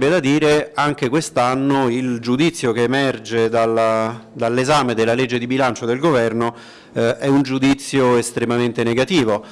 verrebbe da dire anche quest'anno il giudizio che emerge dall'esame della legge di bilancio del governo eh, è un giudizio estremamente negativo.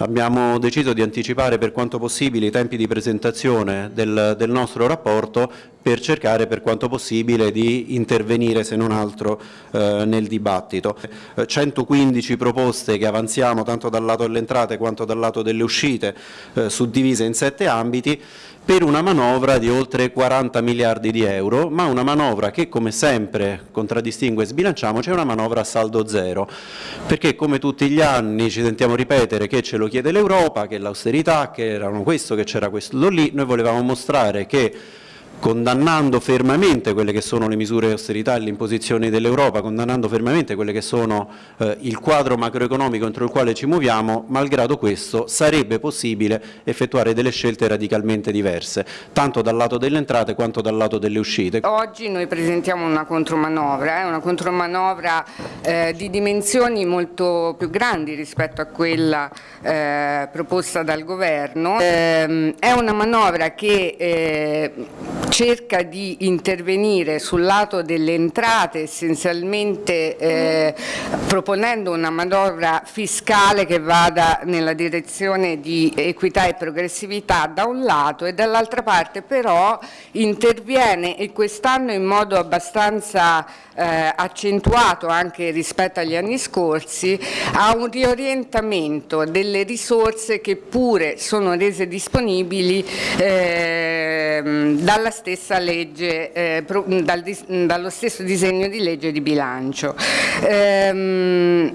Abbiamo deciso di anticipare per quanto possibile i tempi di presentazione del, del nostro rapporto per cercare per quanto possibile di intervenire se non altro eh, nel dibattito. 115 proposte che avanziamo tanto dal lato delle entrate quanto dal lato delle uscite eh, suddivise in sette ambiti per una manovra di oltre 40 miliardi di euro, ma una manovra che come sempre contraddistingue e sbilanciamoci è una manovra a saldo zero, perché come tutti gli anni ci sentiamo ripetere che ce lo chiede l'Europa, che l'austerità, che erano questo, che c'era questo lì, noi volevamo mostrare che condannando fermamente quelle che sono le misure di austerità e le imposizioni dell'Europa, condannando fermamente quelle che sono eh, il quadro macroeconomico entro il quale ci muoviamo, malgrado questo sarebbe possibile effettuare delle scelte radicalmente diverse, tanto dal lato delle entrate quanto dal lato delle uscite. Oggi noi presentiamo una contromanovra, eh, una contromanovra eh, di dimensioni molto più grandi rispetto a quella eh, proposta dal Governo, ehm, è una manovra che eh, cerca di intervenire sul lato delle entrate essenzialmente eh, proponendo una manovra fiscale che vada nella direzione di equità e progressività da un lato e dall'altra parte però interviene e quest'anno in modo abbastanza eh, accentuato anche rispetto agli anni scorsi a un riorientamento delle risorse che pure sono rese disponibili eh, dalla stessa legge, eh, dal, dallo stesso disegno di legge di bilancio. Ehm,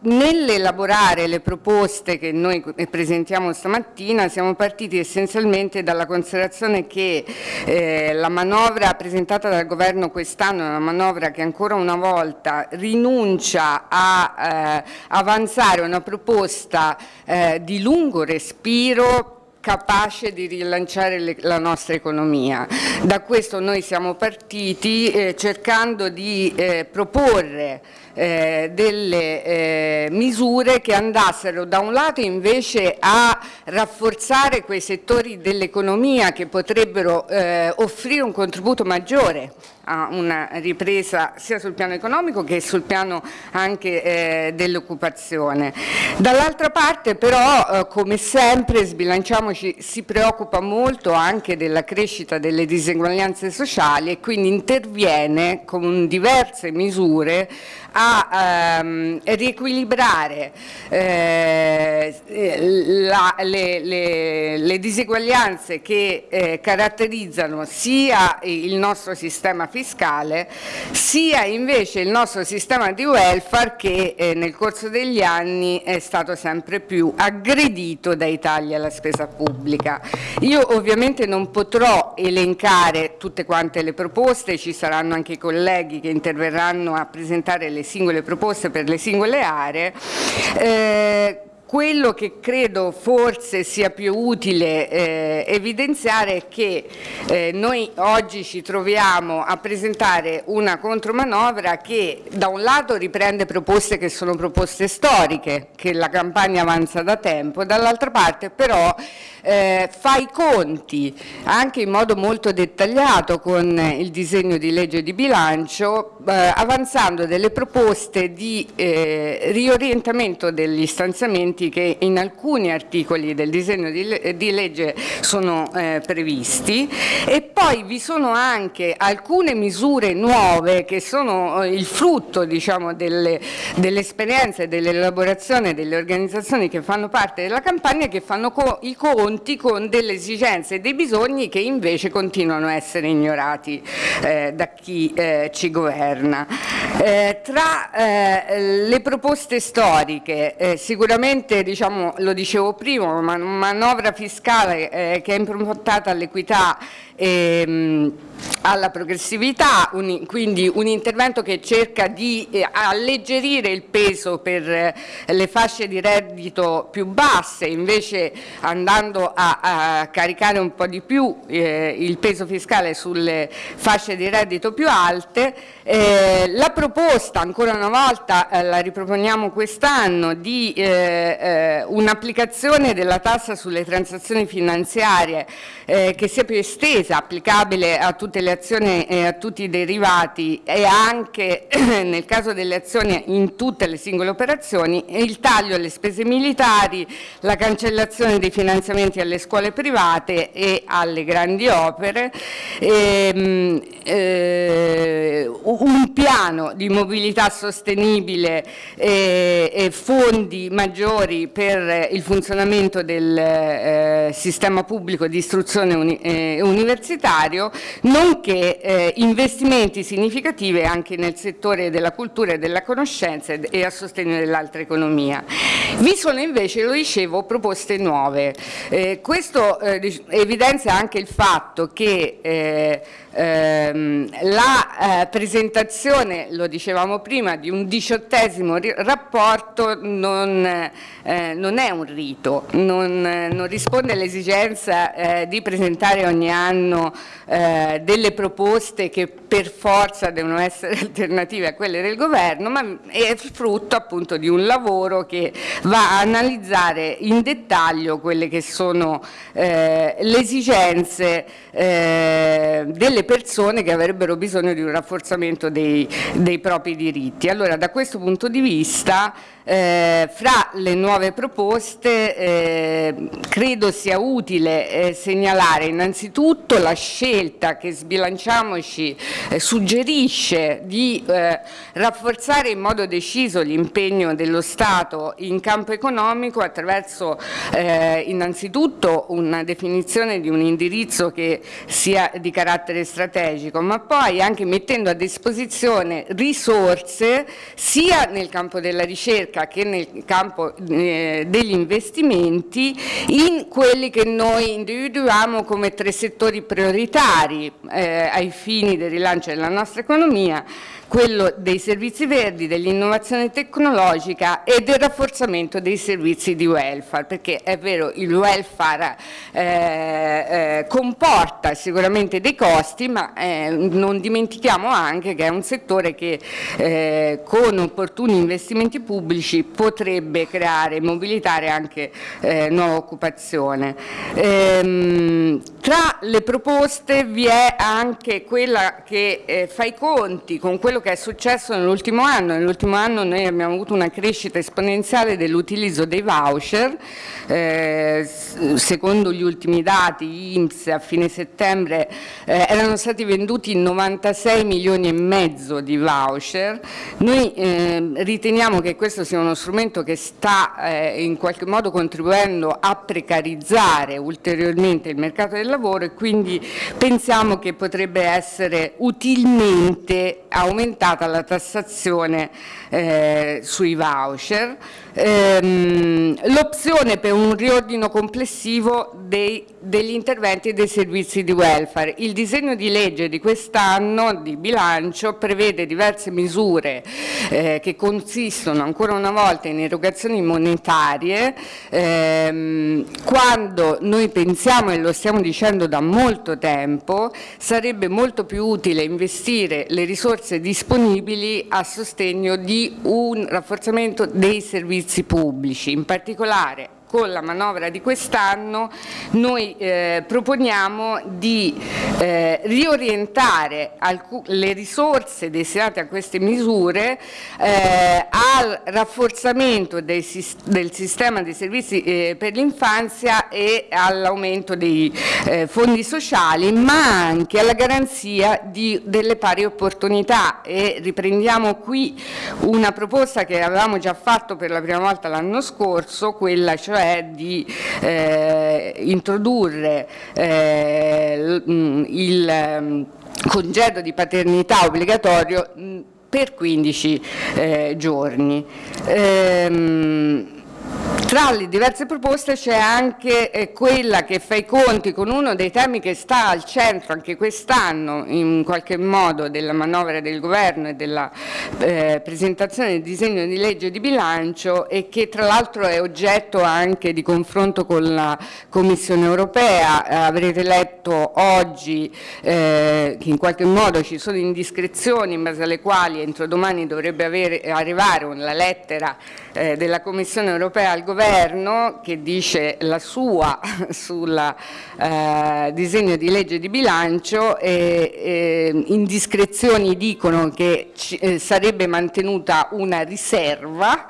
Nell'elaborare le proposte che noi presentiamo stamattina siamo partiti essenzialmente dalla considerazione che eh, la manovra presentata dal governo quest'anno è una manovra che ancora una volta rinuncia a eh, avanzare una proposta eh, di lungo respiro capace di rilanciare le, la nostra economia. Da questo noi siamo partiti eh, cercando di eh, proporre eh, delle eh, misure che andassero da un lato invece a rafforzare quei settori dell'economia che potrebbero eh, offrire un contributo maggiore a una ripresa sia sul piano economico che sul piano anche eh, dell'occupazione. Dall'altra parte però eh, come sempre sbilanciamoci si preoccupa molto anche della crescita delle diseguaglianze sociali e quindi interviene con diverse misure a ehm, riequilibrare eh, la, le, le, le, diseguaglianze che eh, caratterizzano sia il nostro sistema fiscale sia invece il nostro sistema di welfare che eh, nel corso degli anni è stato sempre più aggredito dai tagli alla spesa pubblica. Io ovviamente non potrò elencare tutte quante le proposte, ci saranno anche i colleghi che interverranno a presentare le singole proposte per le singole aree, eh, quello che credo forse sia più utile eh, evidenziare è che eh, noi oggi ci troviamo a presentare una contromanovra che da un lato riprende proposte che sono proposte storiche, che la campagna avanza da tempo, dall'altra parte però eh, fa i conti anche in modo molto dettagliato con il disegno di legge di bilancio, eh, avanzando delle proposte di eh, riorientamento degli stanziamenti che in alcuni articoli del disegno di, legge sono eh, previsti e poi vi sono anche alcune misure nuove che sono eh, il frutto diciamo, dell'esperienza dell e dell'elaborazione delle organizzazioni che fanno parte della campagna che fanno co i conti con delle esigenze e dei bisogni che invece continuano a essere ignorati eh, da chi eh, ci governa. Eh, tra eh, le proposte storiche, eh, sicuramente diciamo, lo dicevo prima, una manovra fiscale eh, che è improntata all'equità ehm, alla progressività, un, quindi un intervento che cerca di eh, alleggerire il peso per eh, le fasce di reddito più basse, invece andando a, a caricare un po' di più eh, il peso fiscale sulle fasce di reddito più alte. Eh, la proposta, ancora una volta eh, la riproponiamo quest'anno, di eh, un'applicazione della tassa sulle transazioni finanziarie che sia più estesa, applicabile a tutte le azioni e a tutti i derivati e anche nel caso delle azioni in tutte le singole operazioni, il taglio alle spese militari, la cancellazione dei finanziamenti alle scuole private e alle grandi opere, e, ehm, eh, un piano di mobilità sostenibile e, e fondi maggiori per il funzionamento del eh, sistema pubblico di istruzione uni, eh, universitario, nonché eh, investimenti significativi anche nel settore della cultura e della conoscenza e a sostegno dell'altra economia. Vi sono invece, lo dicevo, proposte nuove. Eh, questo eh, evidenzia anche il fatto che eh, ehm, la eh, presentazione, lo dicevamo prima, di un diciottesimo rapporto non, eh, non, è un rito, non, non risponde all'esigenza di presentare ogni anno eh, delle proposte che per forza devono essere alternative a quelle del governo, ma è frutto appunto di un lavoro che va a analizzare in dettaglio quelle che sono eh, le esigenze eh, delle persone che avrebbero bisogno di un rafforzamento dei, dei propri diritti. Allora da questo punto di vista eh, fra le nuove proposte eh, credo sia utile eh, segnalare innanzitutto la scelta che Sbilanciamoci eh, suggerisce di eh, rafforzare in modo deciso l'impegno dello Stato in campo economico attraverso eh, innanzitutto una definizione di un indirizzo che sia di carattere strategico, ma poi anche mettendo a disposizione risorse sia nel campo della ricerca ricerca che nel campo eh, degli investimenti in quelli che noi individuiamo come tre settori prioritari eh, ai fini del rilancio della nostra economia quello dei servizi verdi, dell'innovazione tecnologica e del rafforzamento dei servizi di welfare, perché è vero il welfare eh, eh, comporta sicuramente dei costi, ma eh, non dimentichiamo anche che è un settore che eh, con opportuni investimenti pubblici potrebbe creare e mobilitare anche eh, nuova occupazione. Ehm, tra le proposte vi è anche quella che eh, fa i conti con quello che è successo nell'ultimo anno. Nell'ultimo anno noi abbiamo avuto una crescita esponenziale dell'utilizzo dei voucher, eh, secondo gli ultimi dati INPS a fine settembre eh, erano stati venduti 96 milioni e mezzo di voucher. Noi eh, riteniamo che questo sia uno strumento che sta eh, in qualche modo contribuendo a precarizzare ulteriormente il mercato del lavoro e quindi pensiamo che potrebbe essere utilmente aumentata la tassazione eh, sui voucher, ehm, l'opzione per un riordino complessivo dei, degli interventi e dei servizi di welfare. Il disegno di legge di quest'anno di bilancio prevede diverse misure eh, che consistono ancora una volta in erogazioni monetarie ehm, quando noi pensiamo e lo stiamo dicendo da molto tempo sarebbe molto più utile investire le risorse disponibili a sostegno di un rafforzamento dei servizi pubblici, in particolare con la manovra di quest'anno noi eh, proponiamo di eh, riorientare le risorse destinate a queste misure eh, al rafforzamento dei, del sistema dei servizi eh, per l'infanzia e all'aumento dei eh, fondi sociali, ma anche alla garanzia di, delle pari opportunità. E riprendiamo qui una proposta che avevamo già fatto per la prima volta l'anno scorso, quella cioè cioè di eh, introdurre eh, il um, congedo di paternità obbligatorio per 15 eh, giorni. Ehm, Tra le diverse proposte c'è anche eh, quella che fa i conti con uno dei temi che sta al centro anche quest'anno in qualche modo della manovra del governo e della eh, presentazione del disegno di legge di bilancio e che tra l'altro è oggetto anche di confronto con la Commissione europea. Eh, avrete letto oggi eh, che in qualche modo ci sono indiscrezioni in base alle quali entro domani dovrebbe avere, arrivare una lettera eh, della Commissione europea al governo che dice la sua sul eh, disegno di legge di bilancio e eh, indiscrezioni dicono che ci, eh, sarebbe mantenuta una riserva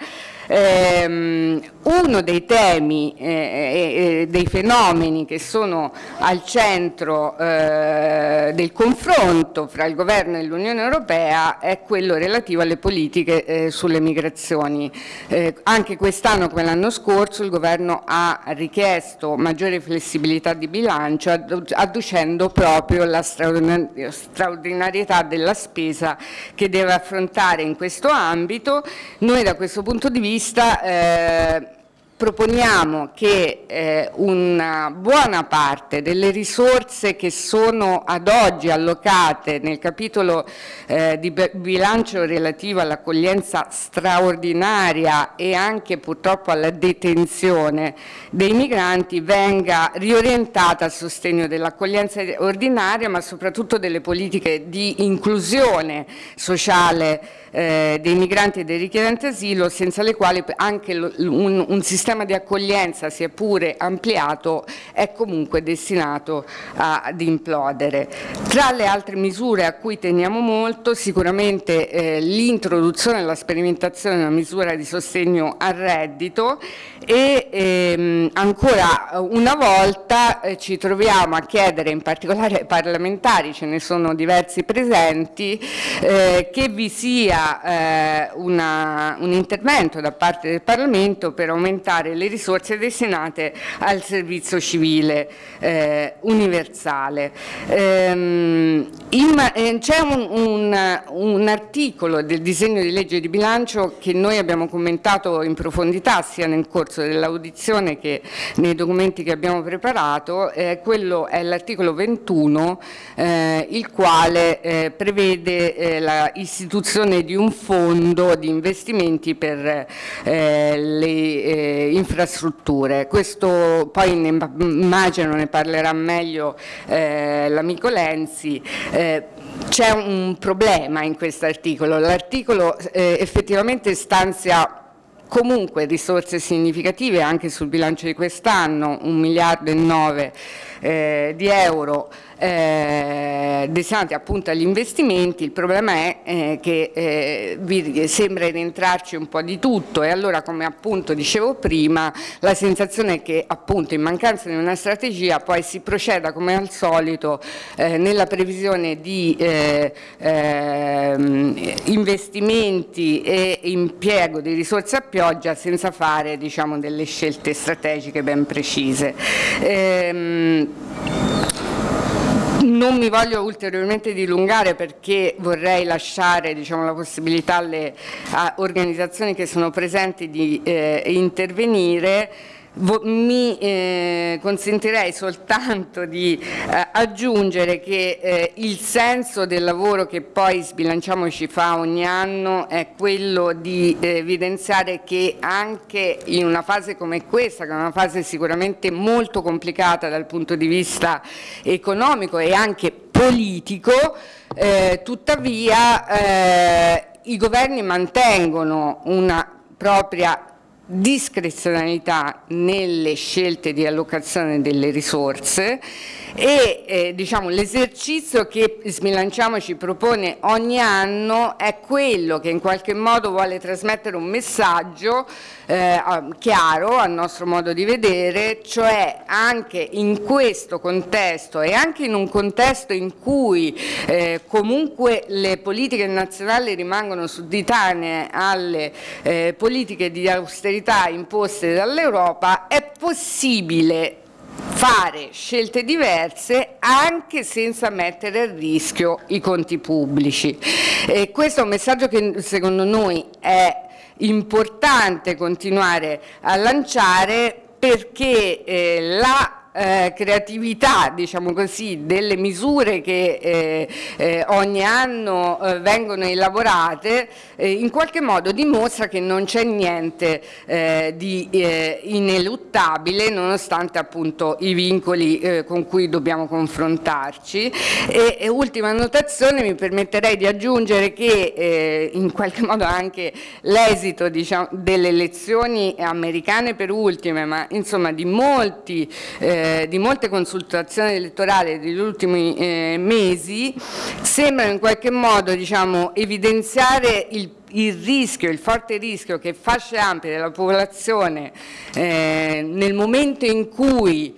Ehm, uno dei temi e eh, eh, dei fenomeni che sono al centro eh, del confronto fra il governo e l'Unione Europea è quello relativo alle politiche eh, sulle migrazioni. Eh, anche quest'anno come l'anno scorso il governo ha richiesto maggiore flessibilità di bilancio adducendo proprio la straordinarietà della spesa che deve affrontare in questo ambito. Noi da questo punto di vista vista eh, proponiamo che eh, una buona parte delle risorse che sono ad oggi allocate nel capitolo eh, di bilancio relativo all'accoglienza straordinaria e anche purtroppo alla detenzione dei migranti venga riorientata a sostegno dell'accoglienza ordinaria ma soprattutto delle politiche di inclusione sociale eh, dei migranti e dei richiedenti asilo senza le quali anche un, un sistema sistema di accoglienza, sia pure ampliato, è comunque destinato ad implodere. Tra le altre misure a cui teniamo molto, sicuramente eh, l'introduzione e la sperimentazione di una misura di sostegno al reddito e ehm, ancora una volta eh, ci troviamo a chiedere, in particolare ai parlamentari, ce ne sono diversi presenti, eh, che vi sia eh, una, un intervento da parte del Parlamento per aumentare aumentare le risorse destinate al servizio civile eh, universale. Ehm, eh, C'è un, un, un, articolo del disegno di legge di bilancio che noi abbiamo commentato in profondità sia nel corso dell'audizione che nei documenti che abbiamo preparato, eh, quello è l'articolo 21 eh, il quale eh, prevede eh, l'istituzione di un fondo di investimenti per le infrastrutture. Questo poi ne, immagino ne parlerà meglio eh, l'amico Lenzi. Eh, c'è un problema in questo articolo, l'articolo eh, effettivamente stanzia comunque risorse significative anche sul bilancio di quest'anno, un miliardo e nove eh, di euro eh, destinati appunto agli investimenti, il problema è eh, che eh, vi sembra rientrarci un po' di tutto e allora come appunto dicevo prima la sensazione è che appunto in mancanza di una strategia poi si proceda come al solito eh, nella previsione di eh, ehm, investimenti e impiego di risorse a pioggia senza fare diciamo, delle scelte strategiche ben precise. Ehm, non mi voglio ulteriormente dilungare perché vorrei lasciare diciamo, la possibilità alle organizzazioni che sono presenti di eh, intervenire mi eh, consentirei soltanto di eh, aggiungere che eh, il senso del lavoro che poi Sbilanciamo ci fa ogni anno è quello di evidenziare che anche in una fase come questa, che è una fase sicuramente molto complicata dal punto di vista economico e anche politico, tuttavia i governi mantengono una propria discrezionalità nelle scelte di allocazione delle risorse e eh, diciamo, l'esercizio che Smilanciamo ci propone ogni anno è quello che in qualche modo vuole trasmettere un messaggio eh, chiaro al nostro modo di vedere, cioè anche in questo contesto e anche in un contesto in cui eh, comunque le politiche nazionali rimangono sudditanee alle eh, politiche di austerità imposte dall'Europa, è possibile fare scelte diverse anche senza mettere a rischio i conti pubblici. E questo è un messaggio che secondo noi è importante continuare a lanciare perché eh, la eh, creatività diciamo così, delle misure che eh, eh, ogni anno eh, vengono elaborate eh, in qualche modo dimostra che non c'è niente eh, di ineluttabile nonostante appunto i vincoli con cui dobbiamo confrontarci. E, e, ultima annotazione mi permetterei di aggiungere che in qualche modo anche l'esito diciamo, delle elezioni americane per ultime ma insomma di molti eh, eh, di molte consultazioni elettorali degli ultimi eh, mesi sembrano in qualche modo diciamo, evidenziare il il rischio, il forte rischio che fasce ampie della popolazione eh, nel momento in cui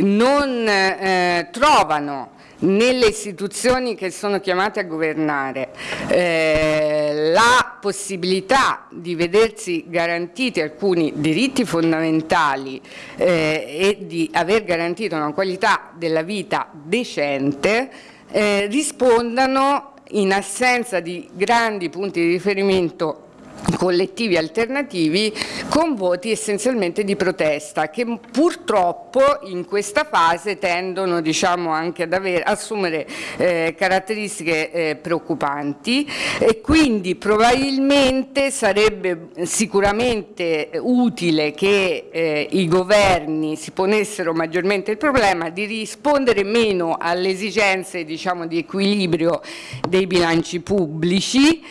non eh, trovano nelle istituzioni che sono chiamate a governare eh, la possibilità di vedersi garantiti alcuni diritti fondamentali eh, e di aver garantito una qualità della vita decente eh, rispondano in assenza di grandi punti di riferimento collettivi alternativi con voti essenzialmente di protesta che purtroppo in questa fase tendono diciamo, anche ad aver, assumere eh, caratteristiche eh, preoccupanti. E quindi probabilmente sarebbe sicuramente utile che eh, i governi si ponessero maggiormente il problema di rispondere meno alle esigenze diciamo, di equilibrio dei bilanci pubblici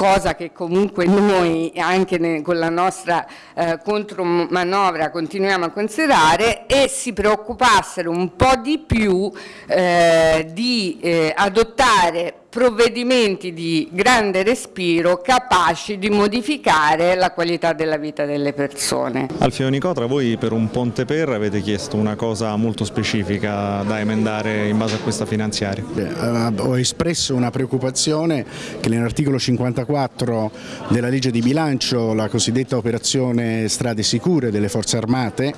cosa che comunque noi anche con la nostra eh, contromanovra continuiamo a considerare e si preoccupassero un po' di più eh, di eh, adottare provvedimenti di grande respiro capaci di modificare la qualità della vita delle persone. Alfio Nicotra, voi per un ponte per avete chiesto una cosa molto specifica da emendare in base a questa finanziaria. Eh, ho espresso una preoccupazione che nell'articolo 54 della legge di bilancio, la cosiddetta operazione strade sicure delle forze armate,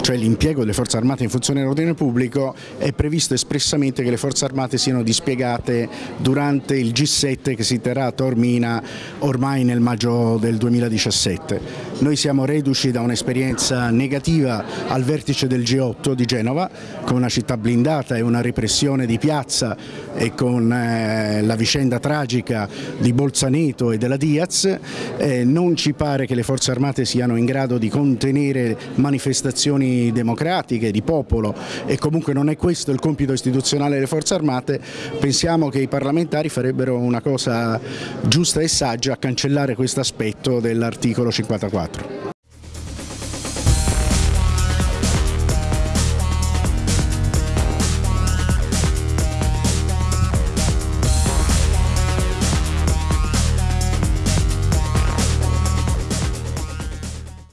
cioè l'impiego delle forze armate in funzione dell'ordine pubblico, è previsto espressamente che le forze armate siano dispiegate durante il G7 che si terrà a Tormina ormai nel maggio del 2017. Noi siamo reduci da un'esperienza negativa al vertice del G8 di Genova, con una città blindata e una repressione di piazza e con eh, la vicenda tragica di Bolzaneto e della Diaz. Eh, non ci pare che le forze armate siano in grado di contenere manifestazioni democratiche, di popolo e comunque non è questo il compito istituzionale delle forze armate. Pensiamo che i parlamenti parlamentari farebbero una cosa giusta e saggia a cancellare questo aspetto dell'articolo 54.